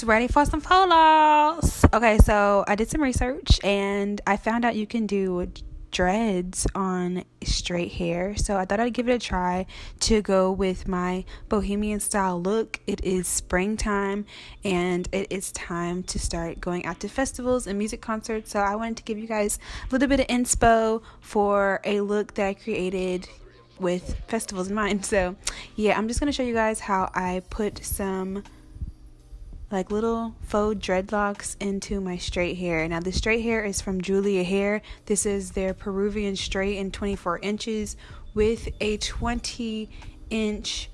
ready for some photos? Okay, so I did some research and I found out you can do dreads on straight hair. So I thought I'd give it a try to go with my bohemian style look. It is springtime and it is time to start going out to festivals and music concerts. So I wanted to give you guys a little bit of inspo for a look that I created with festivals in mind. So yeah, I'm just going to show you guys how I put some like little faux dreadlocks into my straight hair. Now, the straight hair is from Julia Hair. This is their Peruvian straight in 24 inches with a 20 inch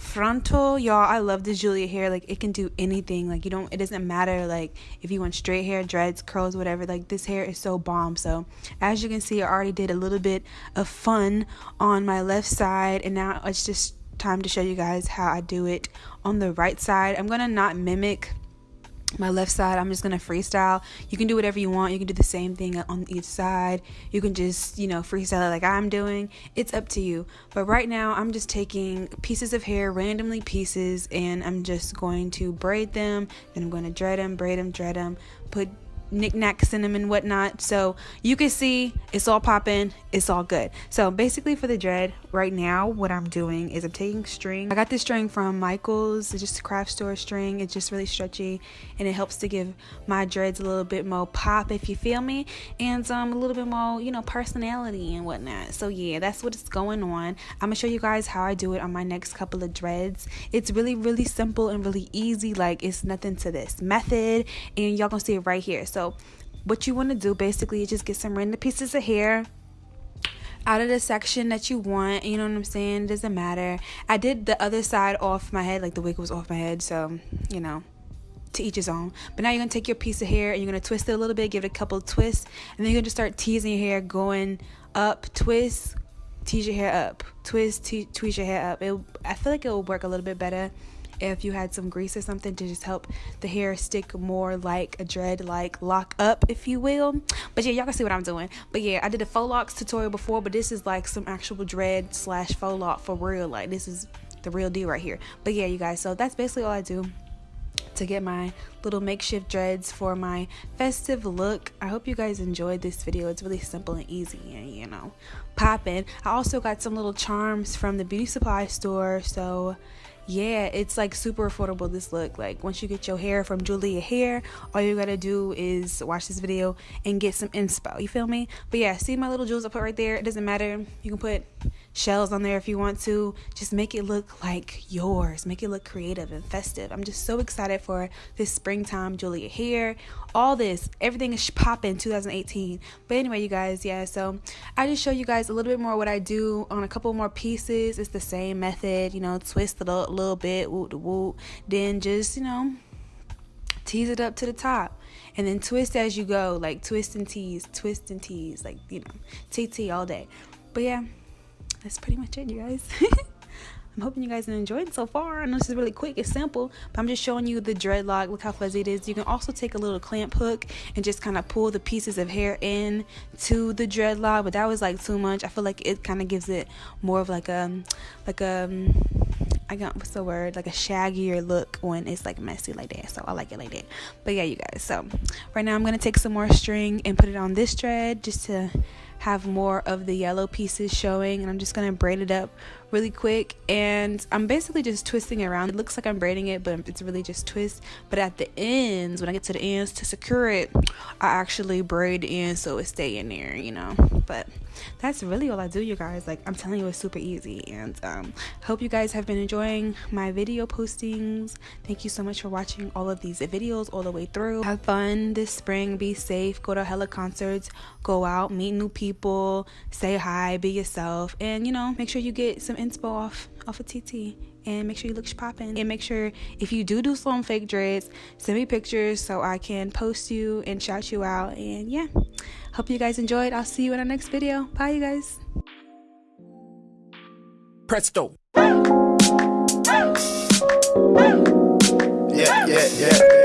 frontal. Y'all i love this julia hair like it can do anything. Like you don't it doesn't matter like if you want straight hair dreads curls whatever. Like this hair is so bomb. So as you can see i already did a little bit of fun on my left side and now it's just time to show you guys how I do it on the right side. I'm gonna not mimic my left side. I'm just gonna freestyle. You can do whatever you want. You can do the same thing on each side. You can just you know freestyle it like i'm doing. It's up to you. But right now i'm just taking pieces of hair randomly pieces and i'm just going to braid them. Then i'm going to dread them braid them dread them put knickknacks cinnamon whatnot. So you can see it's all popping, it's all good. So basically for the dread, right now what I'm doing is I'm taking string. I got this string from Michael's, it's just a craft store string. It's just really stretchy and it helps to give my dreads a little bit more pop if you feel me and um, a little bit more, you know, personality and whatnot. So yeah, that's what's going on. I'm gonna show you guys how I do it on my next couple of dreads. It's really, really simple and really easy. Like it's nothing to this method and y'all gonna see it right here. So so, what you want to do basically is just get some random pieces of hair out of the section that you want. You know what I'm saying? It doesn't matter. I did the other side off my head, like the wig was off my head, so you know to each his own. But now you're gonna take your piece of hair and you're gonna twist it a little bit, give it a couple twists, and then you're gonna just start teasing your hair, going up, twist, tease your hair up, twist, te- tweeze your hair up. It, I feel like it will work a little bit better if you had some grease or something to just help the hair stick more like a dread like lock up if you will but yeah y'all can see what i'm doing but yeah i did a faux locks tutorial before but this is like some actual dread slash faux lock for real like this is the real deal right here but yeah you guys so that's basically all i do to get my little makeshift dreads for my festive look. I hope you guys enjoyed this video. It's really simple and easy and you know, popping. I also got some little charms from the beauty supply store. So yeah, it's like super affordable this look. Like once you get your hair from Julia Hair, all you gotta do is watch this video and get some inspo. You feel me? But yeah, see my little jewels I put right there. It doesn't matter. You can put shells on there if you want to. Just make it look like yours. Make it look creative and festive. I'm just so excited for this springtime Julia Hair. All this, everything is popping 2018. But anyway, you guys, yeah. So I just show you guys a little bit more what I do on a couple more pieces. It's the same method, you know, twist it a little bit, woot woot. Then just you know tease it up to the top and then twist as you go like twist and tease twist and tease like you know tt all day but yeah that's pretty much it, you guys. I'm hoping you guys enjoyed so far. I know this is really quick, it's simple, but I'm just showing you the dreadlock. Look how fuzzy it is. You can also take a little clamp hook and just kind of pull the pieces of hair in to the dreadlock, but that was like too much. I feel like it kind of gives it more of like a, like a, I got what's the word like a shaggier look when it's like messy like that. So I like it like that. But yeah, you guys. So right now I'm gonna take some more string and put it on this dread just to have more of the yellow pieces showing and I'm just gonna braid it up really quick. And I'm basically just twisting it around. It looks like I'm braiding it but it's really just twist. But at the ends when I get to the ends to secure it I actually braid in so it stay in there you know? But that's really all I do you guys. Like I'm telling you it's super easy. And um hope you guys have been enjoying my video postings. Thank you so much for watching all of these videos all the way through. Have fun this spring. Be safe. Go to hella concerts. Go out. Meet new people say hi be yourself and you know make sure you get some inspo off off of TT and make sure you look popping and make sure if you do do some fake dreads send me pictures so I can post you and shout you out and yeah. Hope you guys enjoyed. I'll see you in our next video. Bye you guys. Presto. Yeah yeah yeah